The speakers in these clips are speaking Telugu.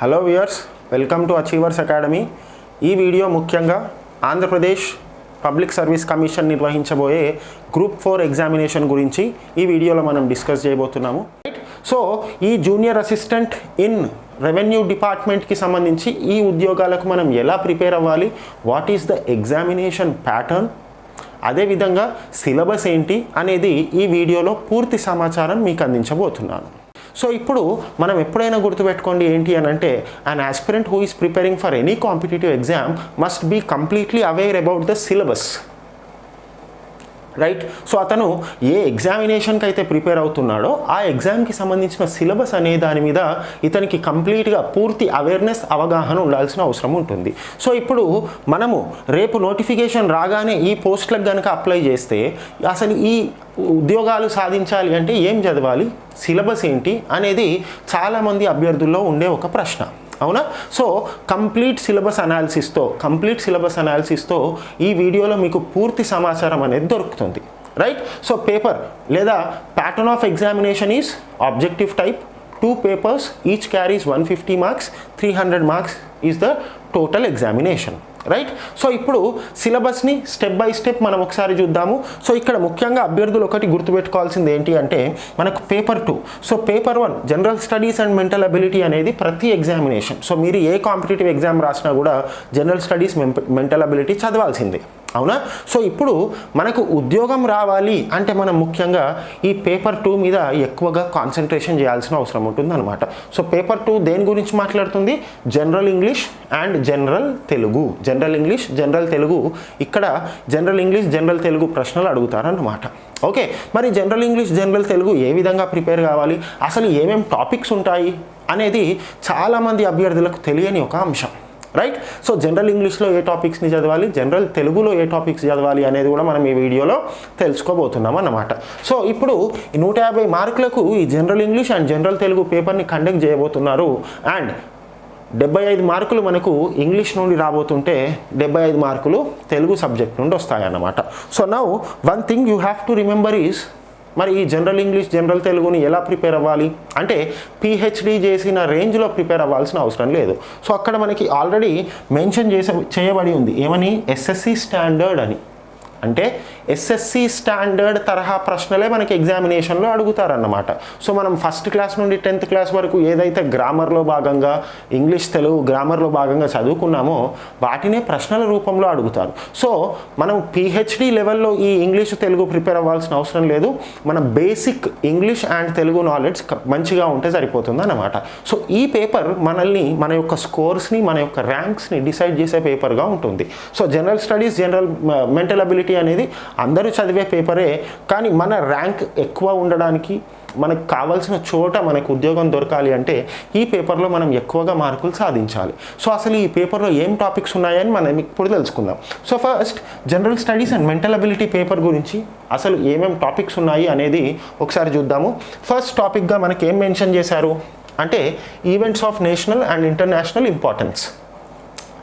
Hello viewers welcome to achievers academy ఈ వీడియో ముఖ్యంగా ఆంధ్రప్రదేశ్ పబ్లిక్ సర్వీస్ కమిషన్ నిర్వహించబోయే గ్రూప్ ఫోర్ ఎగ్జామినేషన్ గురించి ఈ వీడియోలో మనం డిస్కస్ చేయబోతున్నాము. సో ఈ జూనియర్ అసిస్టెంట్ ఇన్ రెవెన్యూ డిపార్ట్మెంట్కి సంబంధించి ఈ ఉద్యోగాలకు మనం ఎలా ప్రిపేర్ అవ్వాలి? What is the examination pattern అదేవిధంగా సిలబస్ ఏంటి అనేది ఈ వీడియోలో పూర్తి సమాచారం మీకు అందించబోతున్నాను. సో ఇప్పుడు మనం ఎప్పుడైనా గుర్తుపెట్టుకోండి ఏంటి అని అంటే an aspirant who is preparing for any competitive exam must be completely aware about the syllabus right so అతను ఏ ఎగ్జామినేషన్కి అయితే ప్రిపేర్ అవుతున్నాడో ఆ ఎగ్జామ్కి సంబంధించిన సిలబస్ అనే దాని మీద ఇతనికి కంప్లీట్గా పూర్తి అవేర్నెస్ అవగాహన ఉండాల్సిన అవసరం ఉంటుంది. సో ఇప్పుడు మనము రేపు నోటిఫికేషన్ రాగానే ఈ పోస్టులకు కనుక అప్లై చేస్తే అసలు ఈ ఉద్యోగాలు సాధించాలి అంటే ఏం చదవాలి? సిలబస్ ఏంటి? అనేది చాలామంది అభ్యర్థుల్లో ఉండే ఒక ప్రశ్న. అవునా? సో కంప్లీట్ సిలబస్ అనాలిసిస్తో కంప్లీట్ సిలబస్ అనాలిసిస్తో ఈ వీడియోలో మీకు పూర్తి సమాచారం అనేది దొరుకుతుంది. రైట్? సో పేపర్ లేదా pattern of examination is objective type two papers each carries one fifty marks three hundred marks is the total examination. Right so ఇప్పుడు సిలబస్ని స్టెప్ బై స్టెప్ మనం ఒకసారి చూద్దాము. సో ఇక్కడ ముఖ్యంగా అభ్యర్థులు ఒకటి గుర్తుపెట్టుకోవాల్సింది ఏంటి అంటే మనకు paper two so paper one general studies and mental ability అనేది ప్రతి ఎగ్జామినేషన్ సో మీరు ఏ కాంపిటేటివ్ ఎగ్జామ్ రాసినా కూడా జనరల్ స్టడీస్ మెంటల్ అబిలిటీ చదవాల్సిందే. అవునా? సో ఇప్పుడు మనకు ఉద్యోగం రావాలి అంటే మనం ముఖ్యంగా ఈ పేపర్ టూ మీద ఎక్కువగా కాన్సన్ట్రేషన్ చేయాల్సిన అవసరం ఉంటుంది అనమాట సో పేపర్ టూ దేని గురించి మాట్లాడుతుంది? General English and general Telugu general English general Telugu ఇక్కడ జనరల్ ఇంగ్లీష్ జనరల్ తెలుగు ప్రశ్నలు అడుగుతారన్నమాట. ఓకే మరి జనరల్ ఇంగ్లీష్ జనరల్ తెలుగు ఏ విధంగా ప్రిపేర్ కావాలి? అసలు ఏమేమి టాపిక్స్ ఉంటాయి? అనేది చాలామంది అభ్యర్థులకు తెలియని ఒక అంశం. రైట్ సో జనరల్ ఇంగ్లీష్లో ఏ టాపిక్స్ని చదవాలి? జనరల్ తెలుగులో ఏ టాపిక్స్ చదవాలి అనేది కూడా మనం ఈ వీడియోలో తెలుసుకోబోతున్నాం అన్నమాట. సో ఇప్పుడు ఈ నూట యాభై మార్కులకు ఈ general English and general Telugu పేపర్ని కండక్ట్ చేయబోతున్నారు. అండ్ డెబ్బై ఐదు మార్కులు మనకు ఇంగ్లీష్ నుండి రాబోతుంటే డెబ్బై ఐదు మార్కులు తెలుగు సబ్జెక్ట్ నుండి వస్తాయన్నమాట. So now one thing you have to remember is మరి ఈ జనరల్ ఇంగ్లీష్ జనరల్ తెలుగుని ఎలా ప్రిపేర్ అవ్వాలి? అంటే పిహెచ్డి చేసిన రేంజ్లో ప్రిపేర్ అవ్వాల్సిన అవసరం లేదు. సో అక్కడ మనకి ఆల్రెడీ మెన్షన్ చేసే చేయబడి ఉంది. ఏమని? ఎస్ఎస్సి స్టాండర్డ్ అని. అంటే ఎస్ఎస్సి స్టాండర్డ్ తరహా ప్రశ్నలే మనకి ఎగ్జామినేషన్లో అడుగుతారన్నమాట. సో మనం ఫస్ట్ క్లాస్ నుండి టెన్త్ క్లాస్ వరకు ఏదైతే గ్రామర్లో భాగంగా ఇంగ్లీష్ తెలుగు గ్రామర్లో భాగంగా చదువుకున్నామో వాటినే ప్రశ్నల రూపంలో అడుగుతారు. సో మనం పిహెచ్డి లెవెల్లో ఈ ఇంగ్లీష్ తెలుగు ప్రిపేర్ అవ్వాల్సిన అవసరం లేదు. మన basic English and Telugu knowledge మంచిగా ఉంటే సరిపోతుంది అన్నమాట సో ఈ పేపర్ మనల్ని మన యొక్క స్కోర్స్ని మన యొక్క ర్యాంక్స్ని డిసైడ్ చేసే పేపర్గా ఉంటుంది. So general studies general mental ability అనేది అందరూ చదివే పేపరే కానీ మన ర్యాంక్ ఎక్కువ ఉండడానికి మనకు కావాల్సిన చోట మనకు ఉద్యోగం దొరకాలి అంటే ఈ పేపర్లో మనం ఎక్కువగా మార్కులు సాధించాలి. సో అసలు ఈ పేపర్లో ఏం టాపిక్స్ ఉన్నాయని మనం ఇప్పుడు తెలుసుకుందాం. So first general studies and mental ability paper గురించి అసలు ఏమేం టాపిక్స్ ఉన్నాయి అనేది ఒకసారి చూద్దాము. ఫస్ట్ టాపిక్గా మనకి ఏం మెన్షన్ చేశారు? అంటే events of national and international importance.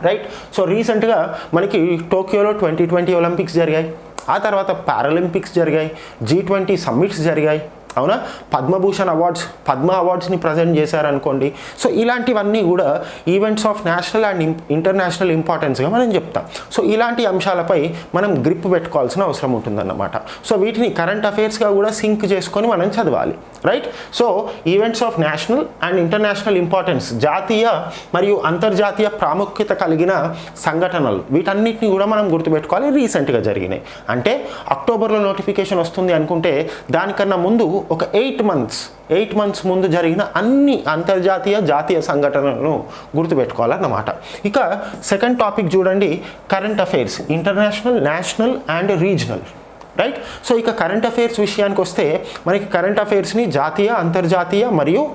Right so రీసెంట్గా మనకి టోక్యోలో ట్వంటీ ట్వంటీ ఒలింపిక్స్ జరిగాయి. ఆ తర్వాత పారాలింపిక్స్ జరిగాయి. జీ ట్వంటీ సమ్మిట్స్ జరిగాయి. అవునా? పద్మభూషణ్ అవార్డ్స్ పద్మ అవార్డ్స్ని ప్రజెంట్ చేశారనుకోండి. సో ఇలాంటివన్నీ కూడా events of national and international ఇంపార్టెన్స్గా మనం చెప్తాం. సో ఇలాంటి అంశాలపై మనం గ్రిప్ పెట్టుకోవాల్సిన అవసరం ఉంటుందన్నమాట. సో వీటిని కరెంట్ అఫైర్స్గా కూడా సింక్ చేసుకొని మనం చదవాలి. Right so events of national and international importance జాతీయ మరియు అంతర్జాతీయ ప్రాముఖ్యత కలిగిన సంఘటనలు వీటన్నిటిని కూడా మనం గుర్తుపెట్టుకోవాలి. రీసెంట్గా జరిగినాయి. అంటే అక్టోబర్లో నోటిఫికేషన్ వస్తుంది అనుకుంటే దానికన్నా ముందు ఒక ఎయిట్ మంత్స్ ఎయిట్ మంత్స్ ముందు జరిగిన అన్ని అంతర్జాతీయ జాతీయ సంఘటనలను గుర్తుపెట్టుకోవాలన్నమాట. ఇక సెకండ్ టాపిక్ చూడండి current affairs international national and regional right so ఇక కరెంట్ అఫైర్స్ విషయానికి వస్తే మనకి కరెంట్ అఫైర్స్ని జాతీయ అంతర్జాతీయ మరియు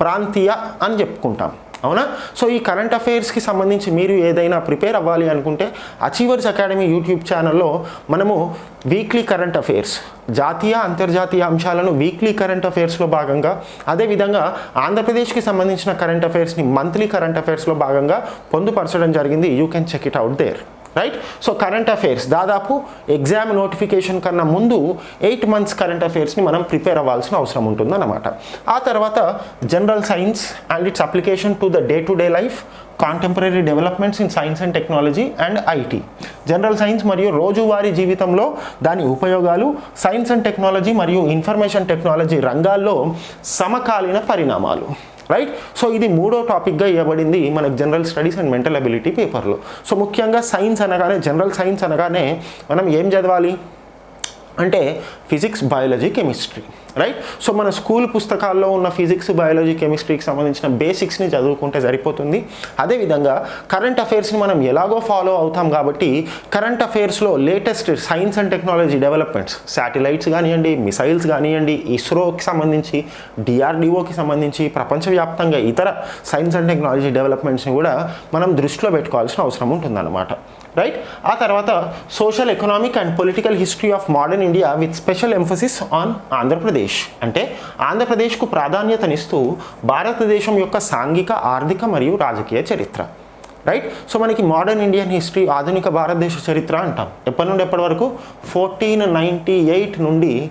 ప్రాంతీయ అని చెప్పుకుంటాం. అవునా? సో ఈ కరెంట్ అఫైర్స్కి సంబంధించి మీరు ఏదైనా ప్రిపేర్ అవ్వాలి అనుకుంటే అచీవర్స్ అకాడమీ యూట్యూబ్ ఛానల్లో మనము వీక్లీ కరెంట్ అఫైర్స్ జాతీయ అంతర్జాతీయ అంశాలను వీక్లీ కరెంట్ అఫైర్స్లో భాగంగా అదేవిధంగా ఆంధ్రప్రదేశ్కి సంబంధించిన కరెంట్ అఫైర్స్ని మంత్లీ కరెంట్ అఫైర్స్లో భాగంగా పొందుపరచడం జరిగింది. You can check it out there right so current affairs దాదాపు ఎగ్జామ్ నోటిఫికేషన్ కన్నా ముందు ఎయిట్ మంత్స్ కరెంట్ అఫైర్స్ని మనం ప్రిపేర్ అవ్వాల్సిన అవసరం ఉంటుందన్నమాట. ఆ తర్వాత general science and its application to the day to day life contemporary developments in science and technology and IT general science మరియు రోజువారీ జీవితంలో దాని ఉపయోగాలు సైన్స్ అండ్ టెక్నాలజీ మరియు ఇన్ఫర్మేషన్ టెక్నాలజీ రంగాల్లో సమకాలీన పరిణామాలు. రైట్ సో ఇది మూడో టాపిక్గా ఇవ్వబడింది మనకు general studies and mental ability పేపర్లో సో ముఖ్యంగా సైన్స్ అనగానే జనరల్ సైన్స్ అనగానే మనం ఏం చదవాలి? అంటే physics biology chemistry right so మన స్కూల్ పుస్తకాల్లో ఉన్న ఫిజిక్స్ బయాలజీ కెమిస్ట్రీకి సంబంధించిన బేసిక్స్ని చదువుకుంటే సరిపోతుంది. అదేవిధంగా కరెంట్ అఫైర్స్ని మనం ఎలాగో ఫాలో అవుతాం కాబట్టి current అఫైర్స్లో latest science and technology developments satellites కానివ్వండి మిసైల్స్ కానివ్వండి ఇస్రోకి సంబంధించి డిఆర్డిఓకి సంబంధించి ప్రపంచవ్యాప్తంగా ఇతర సైన్స్ అండ్ టెక్నాలజీ డెవలప్మెంట్స్ని కూడా మనం దృష్టిలో పెట్టుకోవాల్సిన అవసరం ఉంటుందన్నమాట. రైట్ ఆ తర్వాత social economic and political history of modern India with special emphasis on Andhra Pradesh. అంటే ఆంధ్రప్రదేశ్కు ప్రాధాన్యతనిస్తూ భారతదేశం యొక్క సాంఘిక ఆర్థిక మరియు రాజకీయ చరిత్ర. రైట్ సో మనకి మోడర్న్ ఇండియన్ హిస్టరీ ఆధునిక భారతదేశ చరిత్ర అంటాం. ఎప్పటి నుండి ఎప్పటి వరకు? ఫోర్టీన్ నైంటీ ఎయిట్ నుండి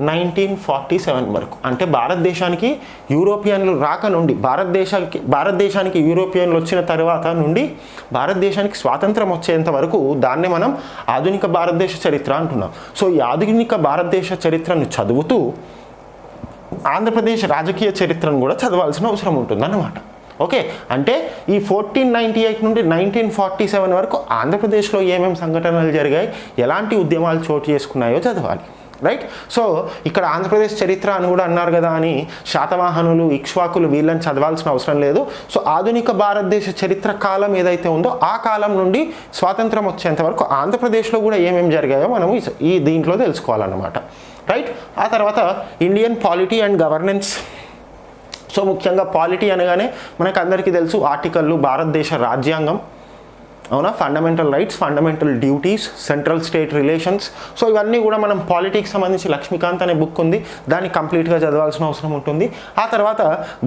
నైన్టీన్ ఫార్టీ సెవెన్ వరకు. అంటే భారతదేశానికి యూరోపియన్లు రాక నుండి భారతదేశానికి భారతదేశానికి యూరోపియన్లు వచ్చిన తర్వాత నుండి భారతదేశానికి స్వాతంత్రం వచ్చేంత వరకు దాన్నే మనం ఆధునిక భారతదేశ చరిత్ర అంటున్నాం. సో ఈ ఆధునిక భారతదేశ చరిత్రను చదువుతూ ఆంధ్రప్రదేశ్ రాజకీయ చరిత్రను కూడా చదవాల్సిన అవసరం ఉంటుందన్నమాట. ఓకే? అంటే ఈ ఫోర్టీన్ నైంటీ ఎయిట్ నుండి నైన్టీన్ ఫార్టీ సెవెన్ వరకు ఆంధ్రప్రదేశ్లో ఏమేమి సంఘటనలు జరిగాయి ఎలాంటి ఉద్యమాలు చోటు చేసుకున్నాయో చదవాలి. రైట్ సో ఇక్కడ ఆంధ్రప్రదేశ్ చరిత్ర అని కూడా అన్నారు కదా అని శాతవాహనులు ఇక్ష్వాకులు వీళ్ళని చదవాల్సిన అవసరం లేదు. సో ఆధునిక భారతదేశ చరిత్ర కాలం ఏదైతే ఉందో ఆ కాలం నుండి స్వాతంత్రం వచ్చేంత వరకు ఆంధ్రప్రదేశ్లో కూడా ఏమేమి జరిగాయో మనం ఈ- దీంట్లో తెలుసుకోవాలన్నమాట. రైట్ ఆ తర్వాత Indian polity and governance so ముఖ్యంగా పాలిటీ అనగానే మనకు అందరికీ తెలుసు ఆర్టికల్లు భారతదేశ రాజ్యాంగం. అవునా? Fundamental rights fundamental duties central state relations so ఇవన్నీ కూడా మనం పాలిటిక్స్ సంబంధించి లక్ష్మీకాంత్ అనే బుక్ ఉంది. దాన్ని కంప్లీట్గా చదవాల్సిన అవసరం ఉంటుంది. ఆ తర్వాత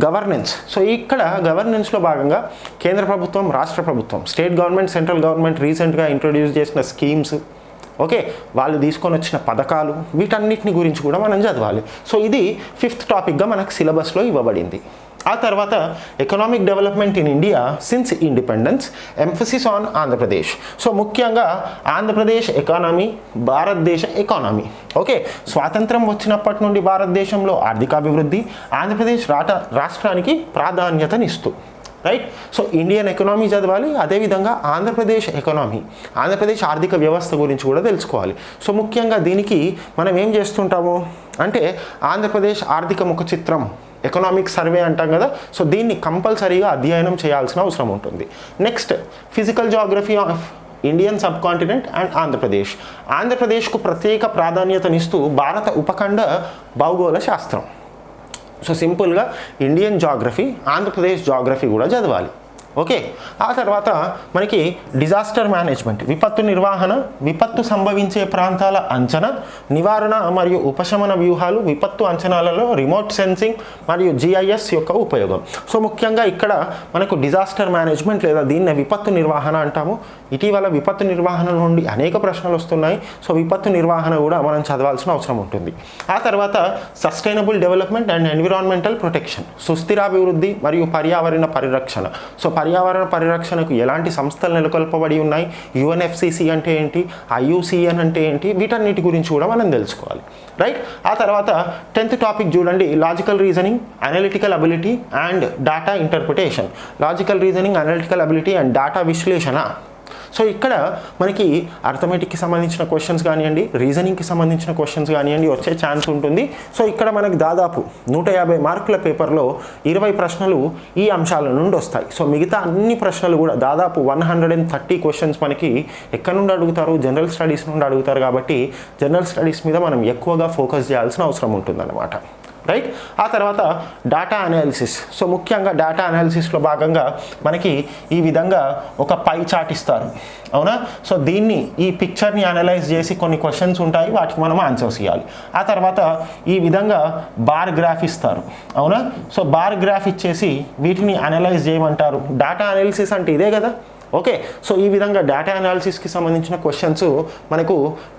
గవర్నెన్స్ సో ఇక్కడ గవర్నెన్స్లో భాగంగా కేంద్ర ప్రభుత్వం రాష్ట్ర ప్రభుత్వం స్టేట్ గవర్నమెంట్ సెంట్రల్ గవర్నమెంట్ రీసెంట్గా ఇంట్రొడ్యూస్ చేసిన స్కీమ్స్ ఓకే వాళ్ళు తీసుకొని వచ్చిన పథకాలు వీటన్నిటిని గురించి కూడా మనం చదవాలి. సో ఇది ఫిఫ్త్ టాపిక్గా మనకు సిలబస్లో ఇవ్వబడింది. ఆ తర్వాత economic development in India since independence emphasis on Andhra Pradesh so ముఖ్యంగా ఆంధ్రప్రదేశ్ ఎకానమీ భారతదేశ ఎకానమీ ఓకే స్వాతంత్రం వచ్చినప్పటి నుండి భారతదేశంలో ఆర్థికాభివృద్ధి ఆంధ్రప్రదేశ్ రాట రాష్ట్రానికి ప్రాధాన్యతనిస్తూ. రైట్ సో ఇండియన్ ఎకనామీ చదవాలి అదేవిధంగా ఆంధ్రప్రదేశ్ ఎకనామీ ఆంధ్రప్రదేశ్ ఆర్థిక వ్యవస్థ గురించి కూడా తెలుసుకోవాలి. సో ముఖ్యంగా దీనికి మనం ఏం చేస్తుంటాము? అంటే ఆంధ్రప్రదేశ్ ఆర్థిక ముఖ చిత్రం ఎకనామిక్ సర్వే అంటాం కదా. సో దీన్ని కంపల్సరీగా అధ్యయనం చేయాల్సిన అవసరం ఉంటుంది. Next physical geography of Indian subcontinent and Andhra Pradesh ఆంధ్రప్రదేశ్కు ప్రత్యేక ప్రాధాన్యతనిస్తూ భారత ఉపఖండ భౌగోళ శాస్త్రం. సో సింపుల్గా ఇండియన్ జాగ్రఫీ ఆంధ్రప్రదేశ్ జాగ్రఫీ కూడా చదవాలి. ఓకే. ఆ తర్వాత మనకి డిజాస్టర్ మేనేజ్మెంట్ విపత్తు నిర్వహణ విపత్తు సంభవించే ప్రాంతాల అంచనా నివారణ మరియు ఉపశమన వ్యూహాలు విపత్తు అంచనాలలో రిమోట్ సెన్సింగ్ మరియు జిఐఎస్ యొక్క ఉపయోగం. సో ముఖ్యంగా ఇక్కడ మనకు డిజాస్టర్ మేనేజ్మెంట్ లేదా దీన్ని విపత్తు నిర్వహణ అంటాము. ఇటీవల విపత్తు నిర్వహణ నుండి అనేక ప్రశ్నలు వస్తున్నాయి. సో విపత్తు నిర్వహణ కూడా మనం చదవాల్సిన అవసరం ఉంటుంది. ఆ తర్వాత sustainable development and environmental protection సుస్థిరాభివృద్ధి మరియు పర్యావరణ పరిరక్షణ. సో పర్యావరణ పరిరక్షణకు ఎలాంటి సంస్థలు నెలకొల్పబడి ఉన్నాయి? యుఎన్ఎఫ్సిసి అంటే ఏంటి? ఐయుసిఎన్ అంటే ఏంటి? వీటన్నిటి గురించి కూడా మనం తెలుసుకోవాలి. రైట్? ఆ తర్వాత టెన్త్ టాపిక్ చూడండి. Logical reasoning analytical ability and data interpretation. Logical reasoning analytical ability and data విశ్లేషణ. సో ఇక్కడ మనకి అర్థమెటిక్కి సంబంధించిన క్వశ్చన్స్ కానివ్వండి రీజనింగ్కి సంబంధించిన క్వశ్చన్స్ కానివ్వండి వచ్చే ఛాన్స్ ఉంటుంది. సో ఇక్కడ మనకి దాదాపు నూట యాభై మార్కుల పేపర్లో ఇరవై ప్రశ్నలు ఈ అంశాల నుండి వస్తాయి. సో మిగతా అన్ని ప్రశ్నలు కూడా దాదాపు one hundred and thirty questions మనకి ఎక్కడి నుండి అడుగుతారు? జనరల్ స్టడీస్ నుండి అడుగుతారు కాబట్టి జనరల్ స్టడీస్ మీద మనం ఎక్కువగా ఫోకస్ చేయాల్సిన అవసరం ఉంటుందన్నమాట. రైట్ ఆ తర్వాత డేటా అనాలిసిస్ సో ముఖ్యంగా డేటా అనాలిసిస్లో భాగంగా మనకి ఈ విధంగా ఒక పై చాట్ ఇస్తారు. అవునా? సో దీన్ని ఈ పిక్చర్ని అనలైజ్ చేసి కొన్ని క్వశ్చన్స్ ఉంటాయి వాటికి మనం ఆన్సర్స్ ఇవ్వాలి ఆ తర్వాత ఈ విధంగా బార్ గ్రాఫ్ ఇస్తారు. అవునా? సో బార్ గ్రాఫ్ ఇచ్చేసి వీటిని అనలైజ్ చేయమంటారు. డేటా అనాలిసిస్ అంటే ఇదే కదా? ఓకే సో ఈ విధంగా డేటా అనాలిసిస్కి సంబంధించిన క్వశ్చన్స్ మనకు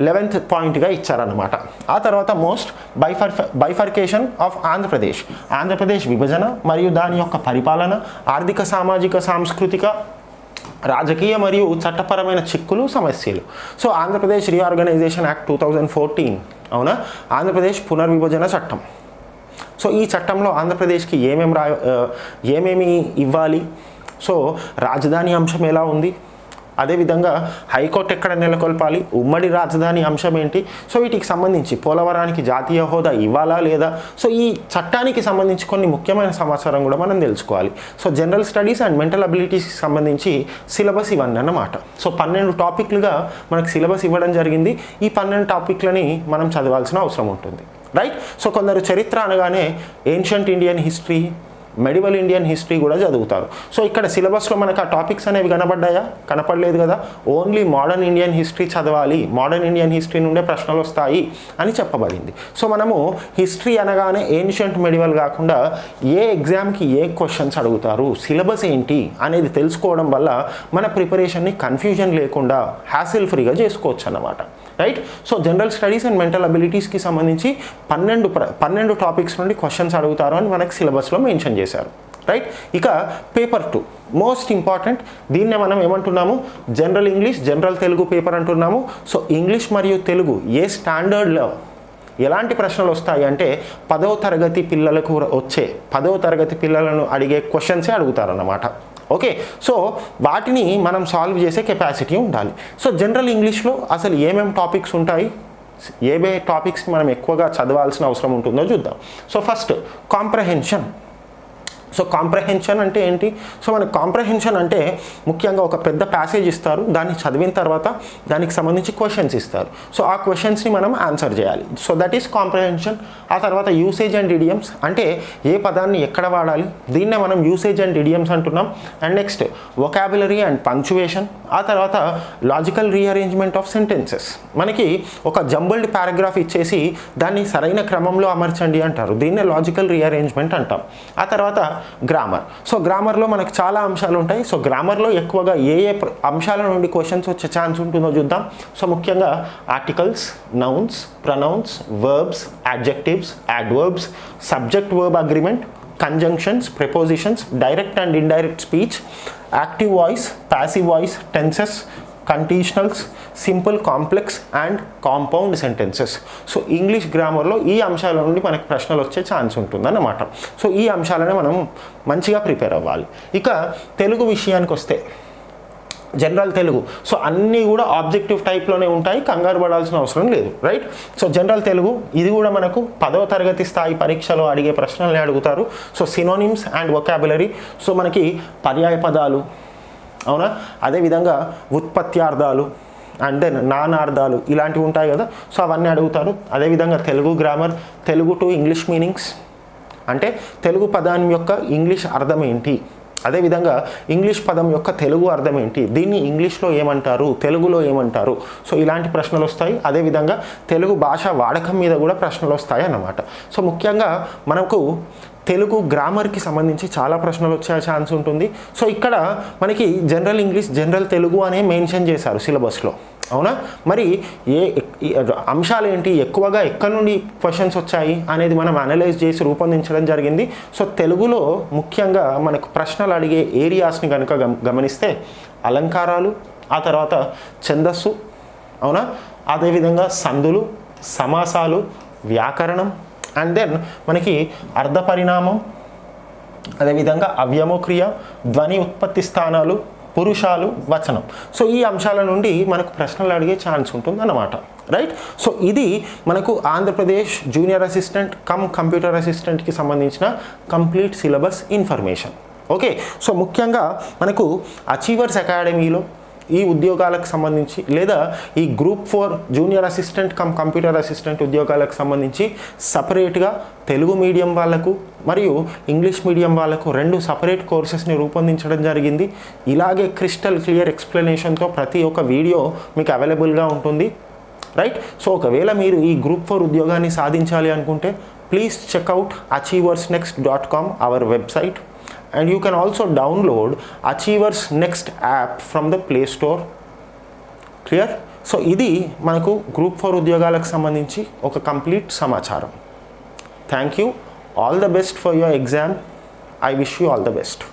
లెవెన్త్ పాయింట్గా ఇచ్చారనమాట ఆ తర్వాత most bifur bifurcation of Andhra Pradesh Andhra Pradesh విభజన మరియు దాని యొక్క పరిపాలన ఆర్థిక సామాజిక సాంస్కృతిక రాజకీయ మరియు చట్టపరమైన చిక్కులు సమస్యలు. So Andhra Pradesh reorganisation act two thousand fourteen అవునా? ఆంధ్రప్రదేశ్ పునర్విభజన చట్టం. సో ఈ చట్టంలో ఆంధ్రప్రదేశ్కి ఏమేమి రా ఏమేమి ఇవ్వాలి? సో రాజధాని అంశం ఎలా ఉంది? అదేవిధంగా హైకోర్టు ఎక్కడ నెలకొల్పాలి? ఉమ్మడి రాజధాని అంశం ఏంటి? సో వీటికి సంబంధించి పోలవరానికి జాతీయ హోదా ఇవ్వాలా లేదా? సో ఈ చట్టానికి సంబంధించి కొన్ని ముఖ్యమైన సమాచారం కూడా మనం తెలుసుకోవాలి. So general studies and mental అబిలిటీస్కి సంబంధించి సిలబస్ ఇవన్నీ అన్నమాట. సో పన్నెండు టాపిక్లుగా మనకు సిలబస్ ఇవ్వడం జరిగింది. ఈ పన్నెండు టాపిక్లని మనం చదవాల్సిన అవసరం ఉంటుంది. రైట్? సో కొందరు చరిత్ర అనగానే ancient Indian history medieval Indian history కూడా చదువుతారు. సో ఇక్కడ సిలబస్లో మనకు ఆ టాపిక్స్ అనేవి కనబడ్డాయా? కనపడలేదు కదా? ఓన్లీ మోడర్న్ ఇండియన్ హిస్టరీ చదవాలి మోడర్న్ ఇండియన్ హిస్టరీ నుండే ప్రశ్నలు వస్తాయి అని చెప్పబడింది. సో మనము హిస్టరీ అనగానే ఏన్షియంట్ మెడివల్ కాకుండా ఏ ఎగ్జామ్కి ఏ క్వశ్చన్స్ అడుగుతారు సిలబస్ ఏంటి అనేది తెలుసుకోవడం వల్ల మన ప్రిపరేషన్ని కన్ఫ్యూజన్ లేకుండా హ్యాసిల్ ఫ్రీగా చేసుకోవచ్చు అన్నమాట right? So general studies and mental అబిలిటీస్కి సంబంధించి పన్నెండు ప్ర- పన్నెండు టాపిక్స్ నుండి క్వశ్చన్స్ అడుగుతారు అని మనకి సిలబస్లో మెన్షన్ చేశారు. రైట్ ఇక పేపర్ టూ మోస్ట్ ఇంపార్టెంట్ దీన్నే మనం ఏమంటున్నాము? General English general Telugu paper అంటున్నాము. సో ఇంగ్లీష్ మరియు తెలుగు ఏ స్టాండర్డ్లో ఎలాంటి ప్రశ్నలు వస్తాయి అంటే పదవ తరగతి పిల్లలకు వచ్చే పదవ తరగతి పిల్లలను అడిగే క్వశ్చన్సే అడుగుతారన్నమాట. ఓకే సో వాటిని మనం సాల్వ్ చేసే కెపాసిటీ ఉండాలి. సో జనరల్ ఇంగ్లీష్లో అసలు ఏమేమి టాపిక్స్ ఉంటాయి? ఏవే టాపిక్స్ మనం ఎక్కువగా చదవాల్సిన అవసరం ఉంటుందో చూద్దాం. So first comprehension so comprehension అంటే ఏంటి? సో మనకి కాంప్రహెన్షన్ అంటే ముఖ్యంగా ఒక పెద్ద ప్యాసేజ్ ఇస్తారు దాన్ని చదివిన తర్వాత దానికి సంబంధించి క్వశ్చన్స్ ఇస్తారు. సో ఆ క్వశ్చన్స్ని మనం ఆన్సర్ చేయాలి. సో దట్ ఈస్ కాంప్రహెన్షన్ ఆ తర్వాత యూసేజ్ అండ్ ఇడియమ్స్ అంటే ఏ పదాన్ని ఎక్కడ వాడాలి? దీన్నే మనం యూసేజ్ అండ్ ఇడియమ్స్ అంటున్నాం. And next vocabulary and punctuation ఆ తర్వాత లాజికల్ రీఅరేంజ్మెంట్ ఆఫ్ సెంటెన్సెస్ మనకి ఒక జంబుల్డ్ పారాగ్రాఫ్ ఇచ్చేసి దాన్ని సరైన క్రమంలో అమర్చండి అంటారు. దీన్నే లాజికల్ రీఅరేంజ్మెంట్ అంటాం. ఆ తర్వాత గ్రామర్ సో గ్రామర్లో మనకు చాలా అంశాలు ఉంటాయి సో గ్రామర్లో ఎక్కువగా ఏ ఏ అంశాల నుండి క్వశ్చన్స్ వచ్చే ఛాన్స్ ఉంటుందో చూద్దాం. సో ముఖ్యంగా articles nouns pronouns verbs adjectives adverbs subject verb agreement conjunctions prepositions direct and indirect speech active voice passive voice tenses conditionals simple complex and compound sentences so English గ్రామర్లో ఈ అంశాల నుండి మనకు ప్రశ్నలు వచ్చే ఛాన్స్ ఉంటుందన్నమాట. సో ఈ అంశాలనే మనం మంచిగా ప్రిపేర్ అవ్వాలి. ఇక తెలుగు విషయానికి వస్తే జనరల్ తెలుగు. సో అన్నీ కూడా ఆబ్జెక్టివ్ టైప్లోనే ఉంటాయి కంగారు పడాల్సిన అవసరం లేదు రైట్ సో జనరల్ తెలుగు ఇది కూడా మనకు పదవ తరగతి స్థాయి పరీక్షలో అడిగే ప్రశ్నల్ని అడుగుతారు. So synonyms and vocabulary so మనకి పర్యాయ పదాలు అవునా? అదేవిధంగా ఉత్పత్త్యార్థాలు అండ్ దెన్ నానార్థాలు ఇలాంటివి ఉంటాయి కదా. సో అవన్నీ అడుగుతారు. అదేవిధంగా Telugu grammar Telugu to English meanings అంటే తెలుగు పదాన్ని యొక్క ఇంగ్లీష్ అర్థం ఏంటి? అదేవిధంగా ఇంగ్లీష్ పదం యొక్క తెలుగు అర్థం ఏంటి? దీన్ని ఇంగ్లీష్లో ఏమంటారు? తెలుగులో ఏమంటారు? సో ఇలాంటి ప్రశ్నలు వస్తాయి. అదేవిధంగా తెలుగు భాష వాడకం మీద కూడా ప్రశ్నలు వస్తాయి అన్నమాట. సో ముఖ్యంగా మనకు తెలుగు గ్రామర్కి సంబంధించి చాలా ప్రశ్నలు వచ్చే ఛాన్స్ ఉంటుంది. సో ఇక్కడ మనకి జనరల్ ఇంగ్లీష్ జనరల్ తెలుగు అనే మెన్షన్ చేశారు సిలబస్లో. అవునా? మరి ఏ అంశాలు ఏంటి ఎక్కువగా ఎక్కడి నుండి క్వశ్చన్స్ వచ్చాయి అనేది మనం అనలైజ్ చేసి రూపొందించడం జరిగింది. సో తెలుగులో ముఖ్యంగా మనకు ప్రశ్నలు అడిగే ఏరియాస్ని కనుక గమ- గమనిస్తే అలంకారాలు ఆ తర్వాత ఛందస్సు అవునా? అదేవిధంగా సందులు సమాసాలు వ్యాకరణం అండ్ దెన్ మనకి అర్ధ పరిణామం అదేవిధంగా అవ్యమోక్రియ ధ్వని ఉత్పత్తి స్థానాలు పురుషాలు వచనం. సో ఈ అంశాల నుండి మనకు ప్రశ్నలు అడిగే ఛాన్స్ ఉంటుంది అన్నమాట రైట్ సో ఇది మనకు Andhra Pradesh junior assistant cum computer అసిస్టెంట్కి సంబంధించిన complete syllabus information. Okay so ముఖ్యంగా మనకు అచీవర్స్ అకాడమీలో ఈ ఉద్యోగాలకు సంబంధించి లేదా ఈ group four junior assistant cum computer assistant ఉద్యోగాలకు సంబంధించి సపరేట్గా తెలుగు మీడియం వాళ్ళకు మరియు ఇంగ్లీష్ మీడియం వాళ్ళకు రెండు సపరేట్ కోర్సెస్ని రూపొందించడం జరిగింది. ఇలాగే క్రిస్టల్ క్లియర్ ఎక్స్ప్లెనేషన్తో ప్రతి ఒక్క వీడియో మీకు అవైలబుల్గా ఉంటుంది. రైట్ సో ఒకవేళ మీరు ఈ గ్రూప్ ఫోర్ ఉద్యోగాన్ని సాధించాలి అనుకుంటే please check out Achievers next dot com our website and you can also download Achievers next app from the Play Store clear so ఇది మనకు గ్రూప్ ఫోర్ ఉద్యోగాలకు సంబంధించి ఒక కంప్లీట్ సమాచారం. Thank you all the best for your exam I wish you all the best